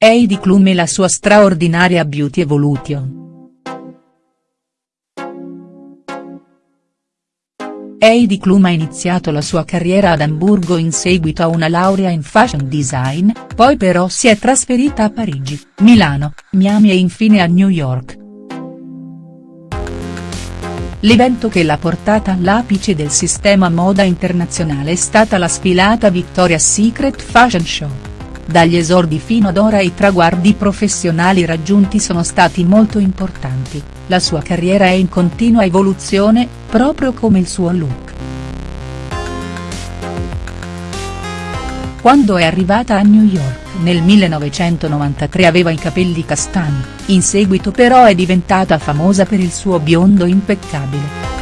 Heidi Klum e la sua straordinaria Beauty Evolution. Heidi Klum ha iniziato la sua carriera ad Amburgo in seguito a una laurea in fashion design, poi però si è trasferita a Parigi, Milano, Miami e infine a New York. L'evento che l'ha portata all'apice del sistema moda internazionale è stata la sfilata Victoria's Secret Fashion Show. Dagli esordi fino ad ora i traguardi professionali raggiunti sono stati molto importanti, la sua carriera è in continua evoluzione, proprio come il suo look. Quando è arrivata a New York nel 1993 aveva i capelli castani, in seguito però è diventata famosa per il suo biondo impeccabile.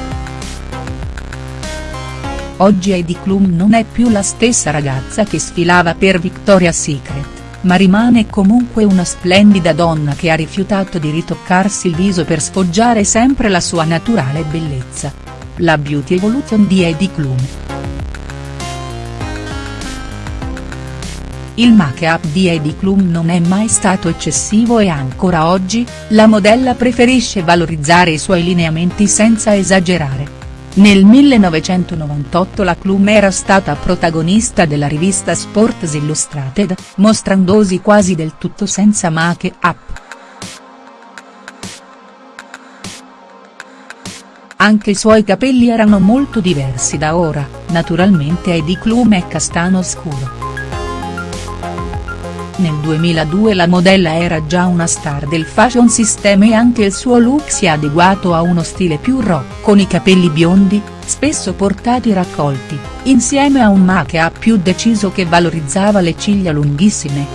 Oggi Heidi Klum non è più la stessa ragazza che sfilava per Victoria's Secret, ma rimane comunque una splendida donna che ha rifiutato di ritoccarsi il viso per sfoggiare sempre la sua naturale bellezza. La Beauty Evolution di Heidi Klum. Il make-up di Heidi Klum non è mai stato eccessivo e ancora oggi, la modella preferisce valorizzare i suoi lineamenti senza esagerare. Nel 1998 la Klum era stata protagonista della rivista Sports Illustrated, mostrandosi quasi del tutto senza make-up. Anche i suoi capelli erano molto diversi da ora, naturalmente Heidi Klum è castano scuro. Nel 2002 la modella era già una star del fashion system e anche il suo look si è adeguato a uno stile più rock con i capelli biondi, spesso portati raccolti, insieme a un make-up più deciso che valorizzava le ciglia lunghissime.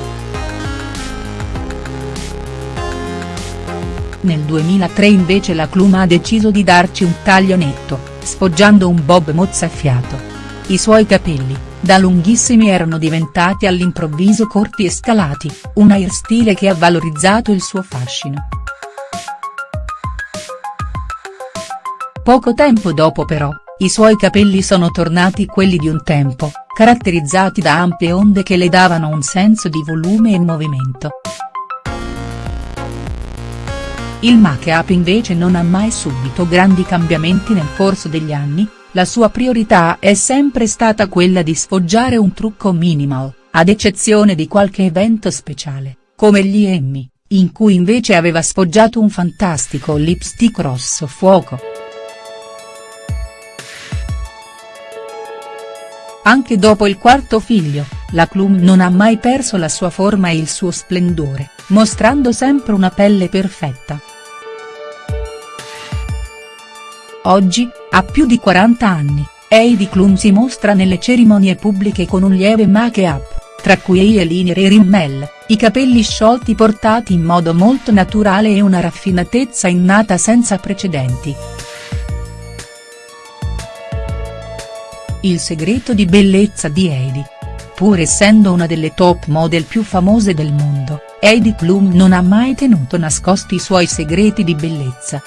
Nel 2003 invece la Klum ha deciso di darci un taglio netto, sfoggiando un bob mozzafiato. I suoi capelli, da lunghissimi erano diventati all'improvviso corti e scalati, un hairstyle che ha valorizzato il suo fascino. Poco tempo dopo però, i suoi capelli sono tornati quelli di un tempo, caratterizzati da ampie onde che le davano un senso di volume e movimento. Il make-up invece non ha mai subito grandi cambiamenti nel corso degli anni, la sua priorità è sempre stata quella di sfoggiare un trucco minimal, ad eccezione di qualche evento speciale, come gli Emmy, in cui invece aveva sfoggiato un fantastico lipstick rosso fuoco. Anche dopo il quarto figlio, la Klum non ha mai perso la sua forma e il suo splendore, mostrando sempre una pelle perfetta. Oggi, a più di 40 anni, Heidi Klum si mostra nelle cerimonie pubbliche con un lieve make-up, tra cui e linee e rimmel, i capelli sciolti portati in modo molto naturale e una raffinatezza innata senza precedenti. Il segreto di bellezza di Heidi. Pur essendo una delle top model più famose del mondo, Heidi Klum non ha mai tenuto nascosti i suoi segreti di bellezza.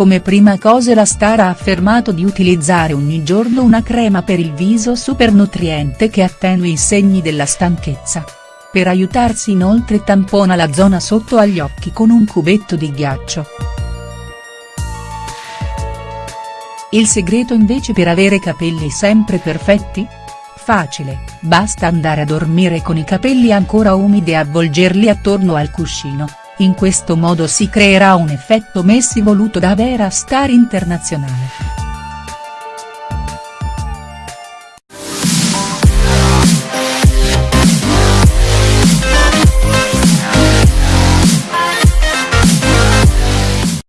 Come prima cosa la star ha affermato di utilizzare ogni giorno una crema per il viso super nutriente che attenui i segni della stanchezza. Per aiutarsi inoltre tampona la zona sotto agli occhi con un cubetto di ghiaccio. Il segreto invece per avere capelli sempre perfetti? Facile, basta andare a dormire con i capelli ancora umidi e avvolgerli attorno al cuscino, in questo modo si creerà un effetto Messi voluto da vera star internazionale.